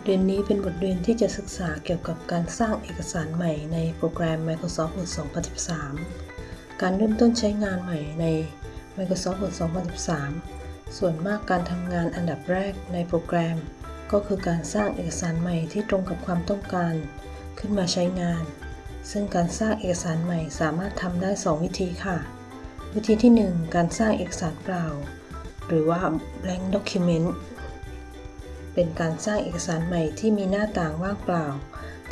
ทเรียนนี้เป็นบทเรียนที่จะศึกษาเกี่ยวกับการสร้างเอกสารใหม่ในโปรแกรม Microsoft Word 2013 การเริ่มต้นใช้งานใหม่ใน Microsoft Word 2013 ส่วนมากการทำงานอันดับแรกในโปรแกรม ก็คือการสร้างเอกสารใหม่ที่ตรงกับความต้องการ ขึ้นมาใช้งาน ซึ่งการสร้างเอกสารใหม่สามารถทำได้ 2 วิธีค่ะ วิธีที่ 1 การสร้างเอกสารเปล่า หรือว่า blank document เป็นการสร้างเอกสารใหม่ที่มีหน้าต่างว่างเปล่า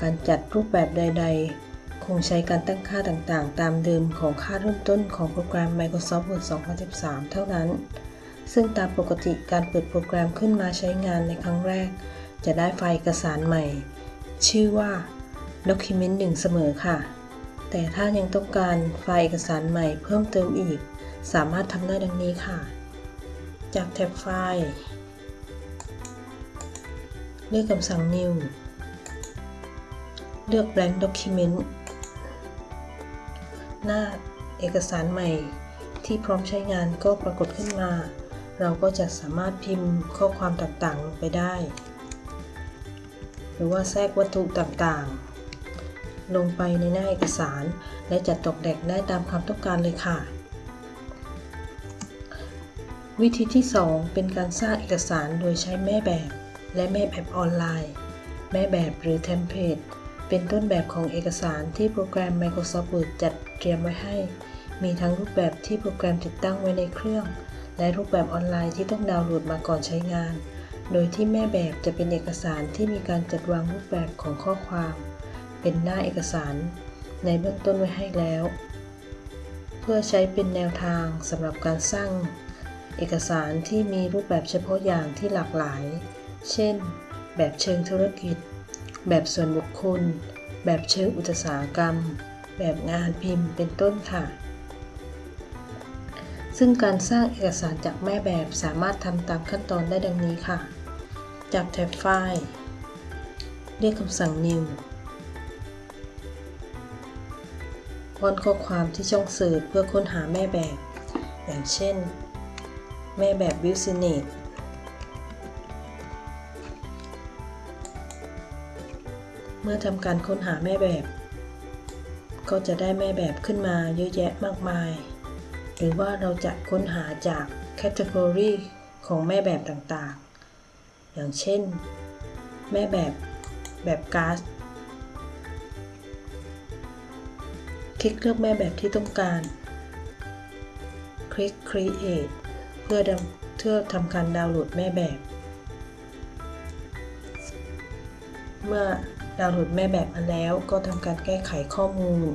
การจัดรูปแบบใด ๆ คงใช้การตั้งค่าต่างๆ ตามเดิมของค่าเริ่มต้นของโปรแกรม Microsoft Word 2013 เท่านั้น ซึ่งตามปกติการเปิดโปรแกรมขึ้นมาใช้งานในครั้งแรก จะได้ไฟล์เอกสารใหม่ ชื่อว่า Document 1 เสมอค่ะ แต่ถ้ายังต้องการไฟล์เอกสารใหม่เพิ่มเติมอีก สามารถทำได้ดังนี้ค่ะ จากแท็บไฟล์ เลือกคำสั่ง New เลือก Blank Document หน้าเอกสารใหม่ที่พร้อมใช้งานก็ปรากฏขึ้นมา เราก็จะสามารถพิมพ์ข้อความต่างๆลงไปได้ หรือว่าแทรกวัตถุต่างๆ ลงไปในหน้าเอกสาร และจัดตกแต่งได้ตามความต้องการเลยค่ะ วิธีที่ 2 เป็นการสร้างเอกสารโดยใช้แม่แบบ และแม่แบบออนไลน์ แม่แบบหรือ template เป็นต้นแบบของเอกสารที่โปรแกรม Microsoft Word จัดเตรียมไว้ให้ มีทั้งรูปแบบที่โปรแกรมติดตั้งไว้ในเครื่อง และรูปแบบออนไลน์ที่ต้องดาวน์โหลดมาก่อนใช้งาน โดยที่แม่แบบจะเป็นเอกสารที่มีการจัดวางรูปแบบของข้อความ เป็นหน้าเอกสาร ในเบื้องต้นไว้ให้แล้ว เพื่อใช้เป็นแนวทางสำหรับการสร้างเอกสารที่มีรูปแบบเฉพาะอย่างที่หลากหลาย เช่น แบบเชิงธุรกิจ แบบส่วนบุคคล แบบเชิงอุตสาหกรรม แบบงานพิมพ์เป็นต้นค่ะ ซึ่งการสร้างเอกสารจากแม่แบบสามารถทำตามขั้นตอนได้ดังนี้ค่ะ จากแท็บไฟล์ เรียกคำสั่ง New ป้อนข้อความที่ช่องเสิร์ชเพื่อค้นหาแม่แบบ อย่างเช่น แม่แบบ Business มื่อทำการค้นหาแม่แบบ ก็จะได้แม่แบบขึ้นมาเยอะแยะมากมาย หรือว่าเราจะค้นหาจาก Category ของแม่แบบต่างๆ อย่างเช่น แม่แบบแบบการ์ดคลิกเลือกแม่แบบที่ต้องการ คลิก Create เพื่อเพื่อทำการดาวน์โหลดแม่แบบ เมื่อ ดาวน์โหลดแม่แบบมาแล้ว ก็ทำการแก้ไขข้อมูล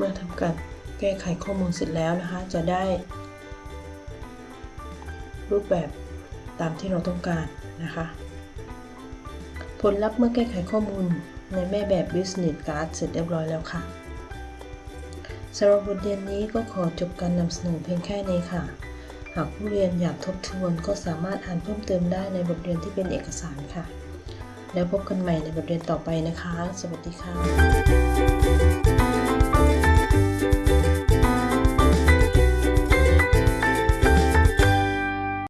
มื่อทำการแก้ไขข้อมูลเสร็จแล้วนะคะ จะได้ รูปแบบตามที่เราต้องการนะคะ ผลลัพธ์เมื่อแก้ไขข้อมูลในแม่แบบ Business Card เสร็จเรียบร้อยแล้วค่ะสำหรับบทเรียนนี้ก็ขอจบการนำเสนอเพียงแค่นี้ค่ะ หากผู้เรียนอยากทบทวนก็สามารถอ่านเพิ่มเติมได้ในบทเรียนที่เป็นเอกสารค่ะ แล้วพบกันใหม่ในบทเรียนต่อไปนะคะ สวัสดีค่ะ